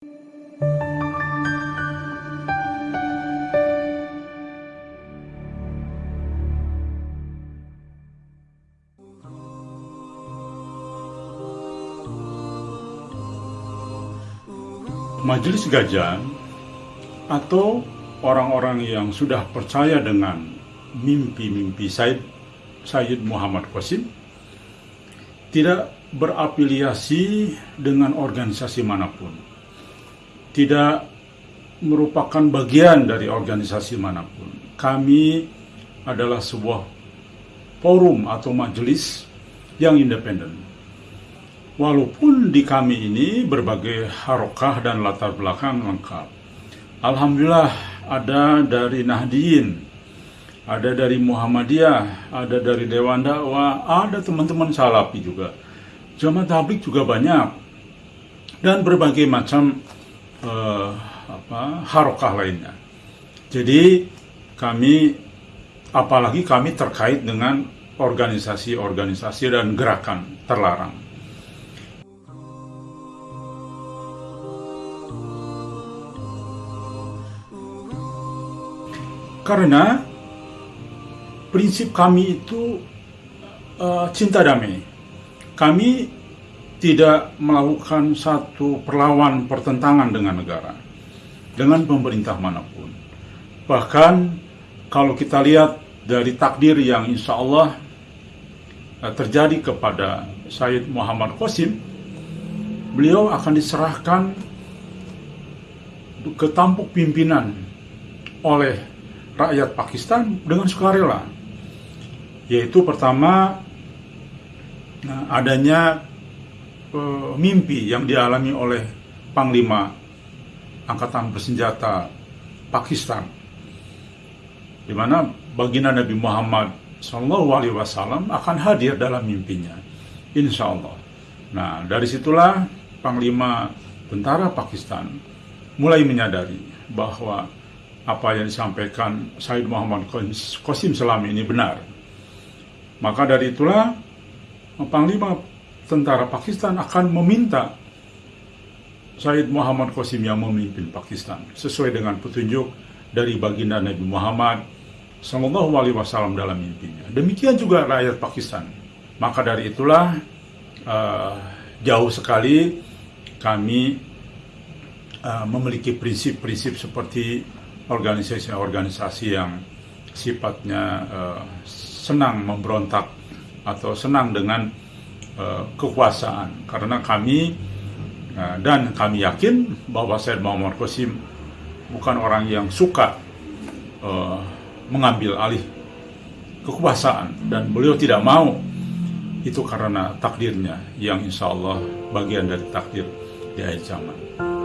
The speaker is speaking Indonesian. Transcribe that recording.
Majelis Gajah atau orang-orang yang sudah percaya dengan mimpi-mimpi Said Sayyid Muhammad Qasim tidak berafiliasi dengan organisasi mana pun. Tidak merupakan bagian dari organisasi mana pun. Kami adalah sebuah forum atau majelis yang independen Walaupun di kami ini berbagai harokah dan latar belakang lengkap. Alhamdulillah ada dari Nahdiyin, ada dari Muhammadiyah, ada dari Dewan Dakwah, ada teman-teman Salafi juga. Jamaah tablik juga banyak. Dan berbagai macam uh, apa, harokah lainnya. Jadi kami, apalagi kami terkait dengan organisasi-organisasi dan gerakan terlarang. Karena prinsip kami itu uh, cinta damai. Kami tidak melakukan satu perlawan pertentangan dengan negara, dengan pemerintah mana pun. Bahkan kalau kita lihat dari takdir yang insya Allah uh, terjadi kepada Said Muhammad Qasim, beliau akan diserahkan ke tampuk pimpinan oleh rakyat Pakistan dengan sukarela. Yaitu pertama nah, adanya e, mimpi yang dialami oleh Panglima Angkatan Bersenjata Pakistan, di mana baginda Nabi Muhammad Shallallahu Alaihi Wasallam akan hadir dalam mimpinya, insya Allah. Nah dari situlah Panglima Tentara Pakistan mulai menyadari bahwa apa yang disampaikan Said Muhammad Qasim selama ini benar. Maka dari itulah Panglima tentara Pakistan akan meminta Said Muhammad Qasim yang memimpin Pakistan sesuai dengan petunjuk dari baginda Nabi Muhammad Sallallahu Alaihi Wasallam dalam mimpinya. Demikian juga rakyat Pakistan. Maka dari itulah uh, jauh sekali kami uh, memiliki prinsip-prinsip seperti organisasi-organisasi yang sifatnya uh, senang memberontak atau senang dengan uh, kekuasaan karena kami uh, dan kami yakin bahwa Said Muhammad Qasim bukan orang yang suka uh, mengambil alih kekuasaan dan beliau tidak mau itu karena takdirnya yang insya Allah bagian dari takdir di akhir zaman.